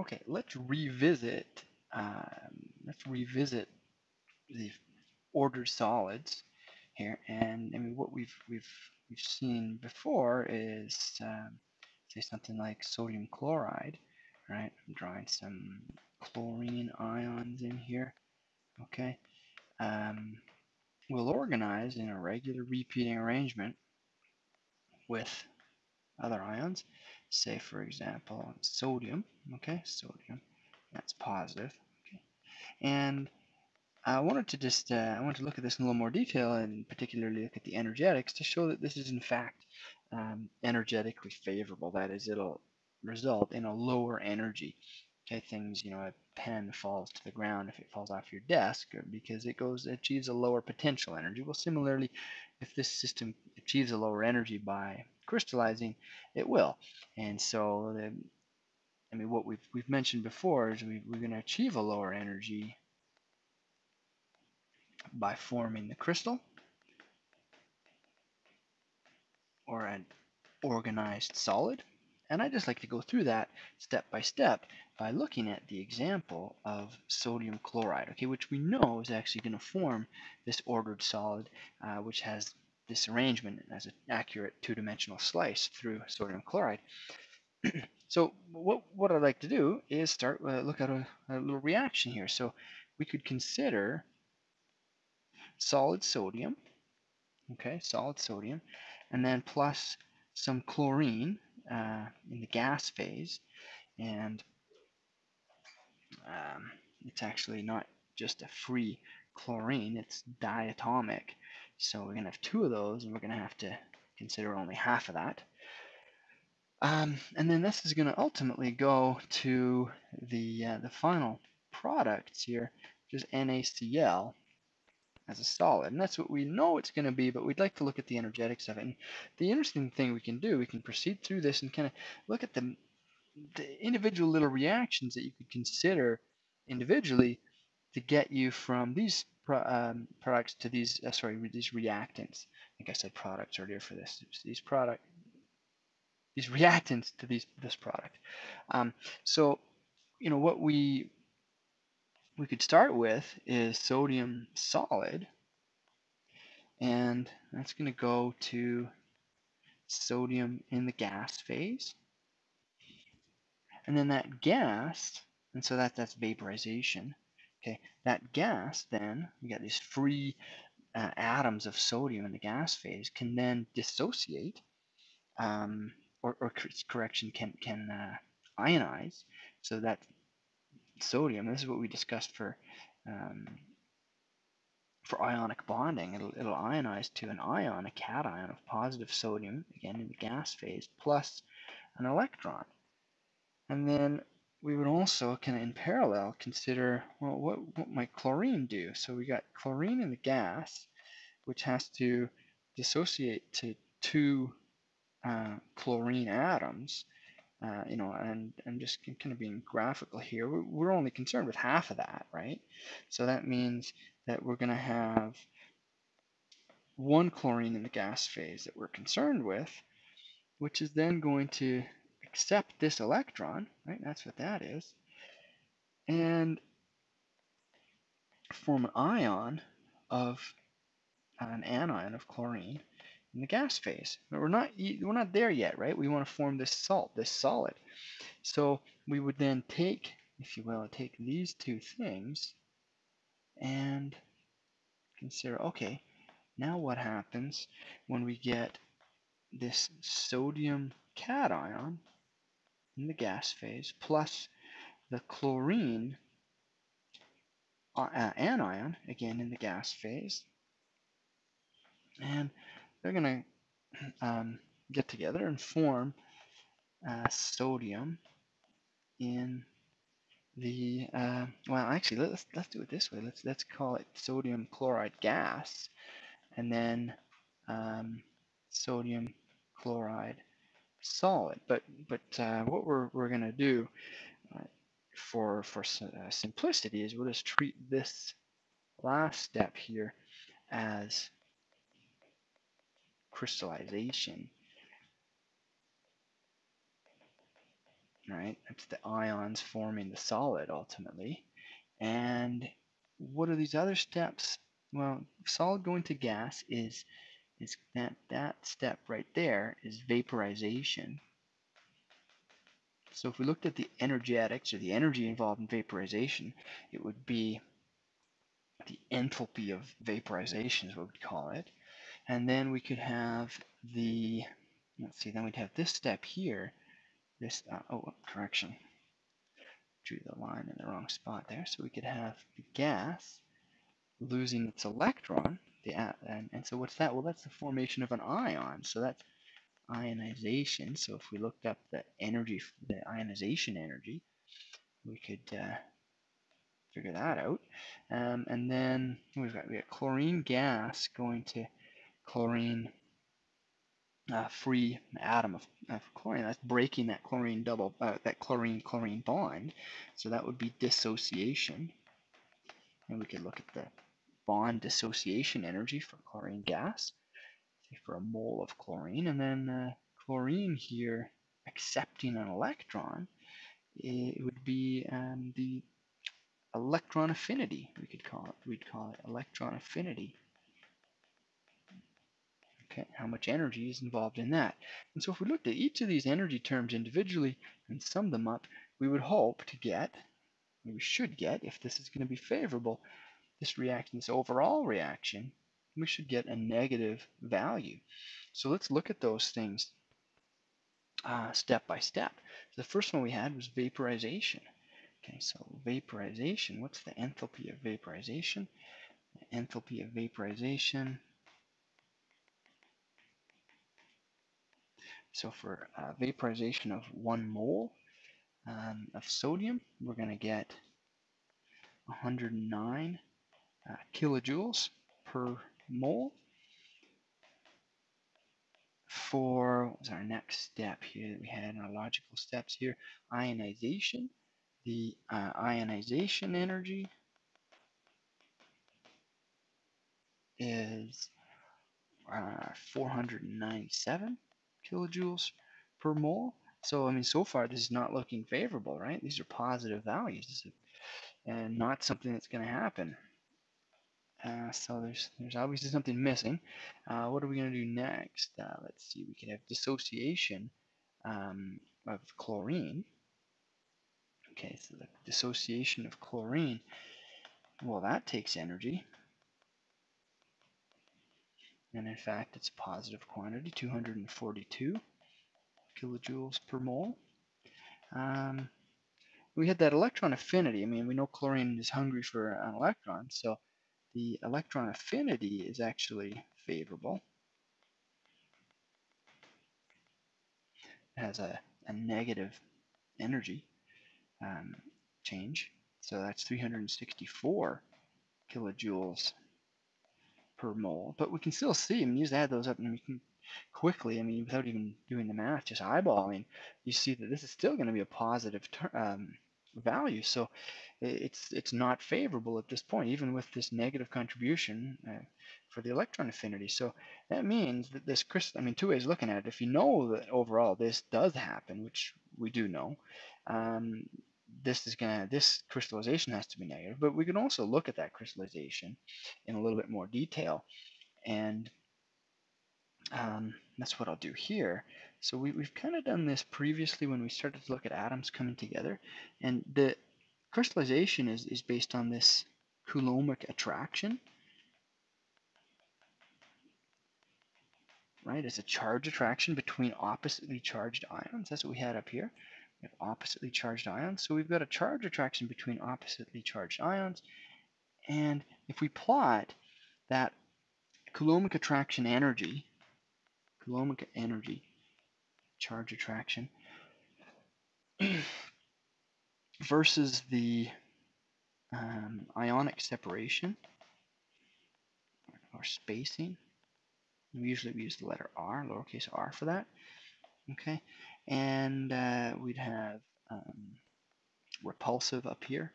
Okay, let's revisit. Um, let's revisit the ordered solids here, and I mean what we've we've we've seen before is um, say something like sodium chloride, right? I'm drawing some chlorine ions in here. Okay, um, we'll organize in a regular repeating arrangement with other ions. Say, for example, sodium. Okay, sodium. That's positive. Okay, and I wanted to just uh, I want to look at this in a little more detail and particularly look at the energetics to show that this is in fact um, energetically favorable. That is, it'll result in a lower energy. Okay, things you know, a pen falls to the ground if it falls off your desk because it goes achieves a lower potential energy. Well, similarly, if this system achieves a lower energy by crystallizing, it will. And so, the, I mean, what we've we've mentioned before is we, we're going to achieve a lower energy by forming the crystal or an organized solid. And I just like to go through that step by step by looking at the example of sodium chloride, okay, which we know is actually going to form this ordered solid, uh, which has this arrangement as an accurate two-dimensional slice through sodium chloride. so what, what I'd like to do is start uh, look at a, a little reaction here. So we could consider solid sodium, okay, solid sodium, and then plus some chlorine uh, in the gas phase, and um, it's actually not just a free chlorine, it's diatomic. So we're going to have two of those, and we're going to have to consider only half of that. Um, and then this is going to ultimately go to the, uh, the final products here, which is NaCl as a solid. And that's what we know it's going to be, but we'd like to look at the energetics of it. And the interesting thing we can do, we can proceed through this and kind of look at the, the individual little reactions that you could consider individually to get you from these pro, um, products to these, uh, sorry, these reactants. I think I said products earlier for this. These product, these reactants to these this product. Um, so, you know, what we we could start with is sodium solid. And that's going to go to sodium in the gas phase. And then that gas, and so that, that's vaporization. Okay, that gas then, we got these free uh, atoms of sodium in the gas phase, can then dissociate, um, or, or correction, can, can uh, ionize. So that sodium, this is what we discussed for um, for ionic bonding. It'll, it'll ionize to an ion, a cation of positive sodium, again in the gas phase, plus an electron. And then we would also of in parallel consider, well, what, what might chlorine do? So we got chlorine in the gas, which has to dissociate to two uh, chlorine atoms uh, you know, and I'm just kind of being graphical here. We're, we're only concerned with half of that, right? So that means that we're going to have one chlorine in the gas phase that we're concerned with, which is then going to accept this electron, right? That's what that is, and form an ion of uh, an anion of chlorine in the gas phase. But we're not we're not there yet, right? We want to form this salt, this solid. So we would then take, if you will, take these two things and consider, okay, now what happens when we get this sodium cation in the gas phase plus the chlorine uh, anion, again in the gas phase. And they're going to um, get together and form uh, sodium in the uh, well actually let's let's do it this way let's let's call it sodium chloride gas and then um, sodium chloride solid but but uh, what we're, we're gonna do uh, for for uh, simplicity is we'll just treat this last step here as crystallization. right? It's the ions forming the solid ultimately. And what are these other steps? Well, solid going to gas is is that that step right there is vaporization. So if we looked at the energetics or the energy involved in vaporization, it would be the enthalpy of vaporization is what we'd call it. And then we could have the, let's see, then we'd have this step here, this, uh, oh, correction, drew the line in the wrong spot there. So we could have the gas losing its electron, the, and, and so what's that? Well, that's the formation of an ion. So that's ionization. So if we looked up the energy, the ionization energy, we could uh, figure that out. Um, and then we've got we got chlorine gas going to chlorine uh, free atom of, of, chlorine. That's breaking that chlorine double uh, that chlorine chlorine bond. So that would be dissociation. And we could look at the bond dissociation energy for chlorine gas, for a mole of chlorine, and then uh, chlorine here accepting an electron, it would be um, the electron affinity, we could call it. We'd call it electron affinity. Okay, how much energy is involved in that. And so if we looked at each of these energy terms individually and summed them up, we would hope to get, we should get, if this is going to be favorable, this reaction, this overall reaction, we should get a negative value. So let's look at those things uh, step by step. The first one we had was vaporization. Okay, so vaporization, what's the enthalpy of vaporization? The enthalpy of vaporization. So for uh, vaporization of one mole um, of sodium, we're going to get 109 uh, kilojoules per mole. For what was our next step here that we had in our logical steps here? Ionization the uh, ionization energy is uh, 497 kilojoules per mole. So, I mean, so far this is not looking favorable, right? These are positive values and not something that's going to happen. Uh, so there's there's obviously something missing. Uh, what are we going to do next? Uh, let's see, we can have dissociation um, of chlorine. Okay, so the dissociation of chlorine, well, that takes energy. And in fact, it's a positive quantity, 242 kilojoules per mole. Um, we had that electron affinity. I mean, we know chlorine is hungry for an electron, so the electron affinity is actually favorable. It has a, a negative energy um, change. So that's 364 kilojoules per mole. But we can still see, I mean, you just add those up and we can quickly, I mean, without even doing the math, just eyeballing, you see that this is still going to be a positive um, value. So it's it's not favorable at this point, even with this negative contribution uh, for the electron affinity. So that means that this crystal, I mean, two ways looking at it. If you know that overall this does happen, which we do know, um, this is gonna this crystallization has to be negative, but we can also look at that crystallization in a little bit more detail, and um, that's what I'll do here. So we, we've kind of done this previously when we started to look at atoms coming together, and the crystallization is, is based on this Coulombic attraction. Right, it's a charge attraction between oppositely charged ions. That's what we had up here. We have oppositely charged ions. So we've got a charge attraction between oppositely charged ions. And if we plot that Coulombic attraction energy, Coulombic energy, charge attraction, versus the um, ionic separation or spacing. We usually use the letter R, lowercase r for that. Okay, and uh, we'd have um, repulsive up here.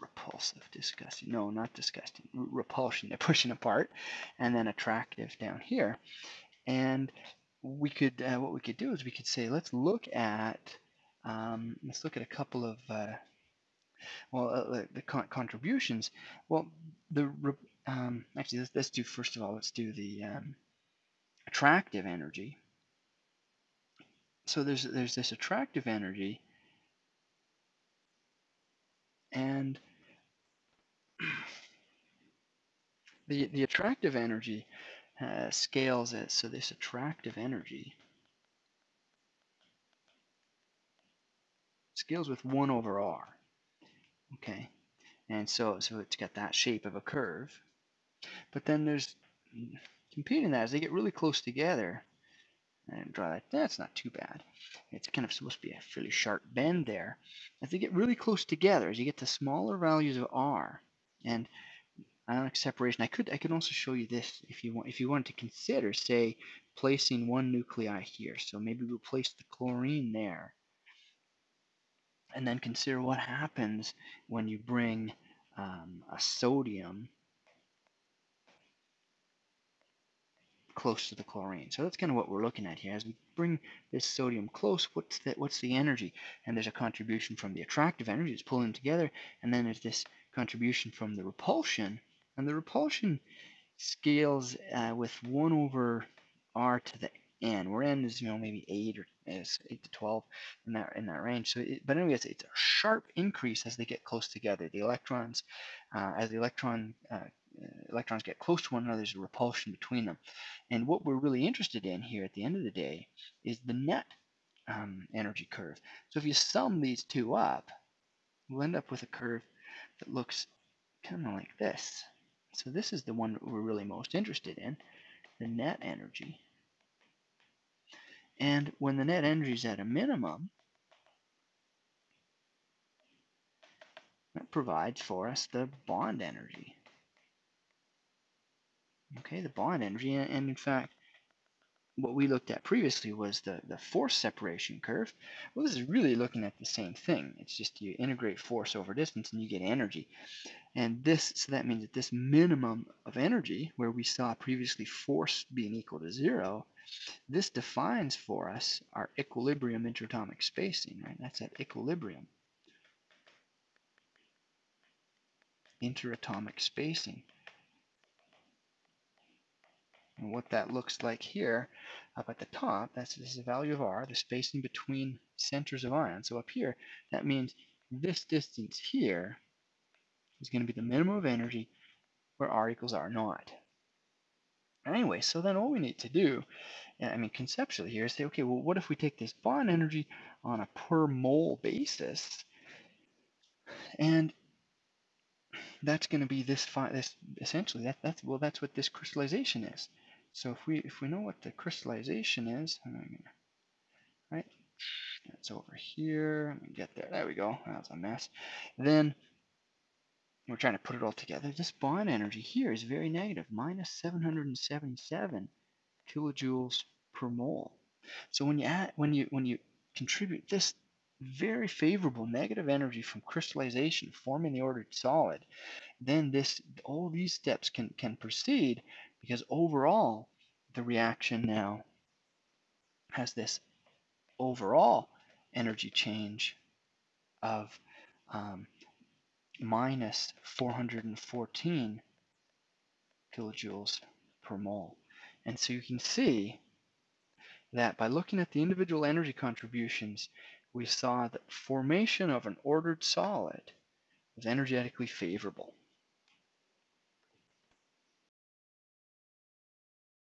Repulsive, disgusting. No, not disgusting. Repulsion, they're pushing apart. And then attractive down here. And we could, uh, what we could do is we could say, let's look at uh, um, let's look at a couple of uh, well uh, the con contributions. Well, the um, actually let's, let's do first of all let's do the um, attractive energy. So there's there's this attractive energy, and the the attractive energy uh, scales it. So this attractive energy scales with 1 over r. Okay, and so so it's got that shape of a curve. But then there's competing that as they get really close together and draw that. That's not too bad. It's kind of supposed to be a fairly sharp bend there. As they get really close together, as you get to smaller values of r, and ionic separation, I could I could also show you this if you want if you wanted to consider, say, placing one nuclei here. So maybe we'll place the chlorine there and then consider what happens when you bring um, a sodium close to the chlorine. So that's kind of what we're looking at here. As we bring this sodium close, what's the, what's the energy? And there's a contribution from the attractive energy, it's pulling together, and then there's this contribution from the repulsion, and the repulsion scales uh, with 1 over r to the n, where n is, you know, maybe 8 or is 8 to 12 in that in that range. So, it, but anyway, it's, it's, a sharp increase as they get close together. The electrons, uh, as the electron uh, electrons get close to one another, there's a repulsion between them. And what we're really interested in here at the end of the day is the net um, energy curve. So if you sum these two up, we'll end up with a curve that looks kind of like this. So this is the one we're really most interested in, the net energy. And when the net energy is at a minimum, that provides for us the bond energy. Okay, the bond energy, and in fact, what we looked at previously was the, the force separation curve. Well, this is really looking at the same thing. It's just you integrate force over distance and you get energy. And this, so that means that this minimum of energy, where we saw previously force being equal to zero, this defines for us our equilibrium interatomic spacing, right? That's at equilibrium. Interatomic spacing. And what that looks like here, up at the top, that's this is the value of r, the spacing between centers of ions. So up here, that means this distance here is going to be the minimum of energy where r equals r naught. Anyway, so then all we need to do, I mean conceptually here, is say, okay, well, what if we take this bond energy on a per mole basis, and that's going to be this, this essentially, that, that's, well, that's what this crystallization is. So if we if we know what the crystallization is, right? That's over here. Let me get there. There we go. That was a mess. Then we're trying to put it all together. This bond energy here is very negative, minus 777 kilojoules per mole. So when you add, when you when you contribute this very favorable negative energy from crystallization forming the ordered solid, then this all these steps can can proceed because overall the reaction now has this overall energy change of um, minus 414 kilojoules per mole. And so you can see that by looking at the individual energy contributions, we saw that formation of an ordered solid was energetically favorable.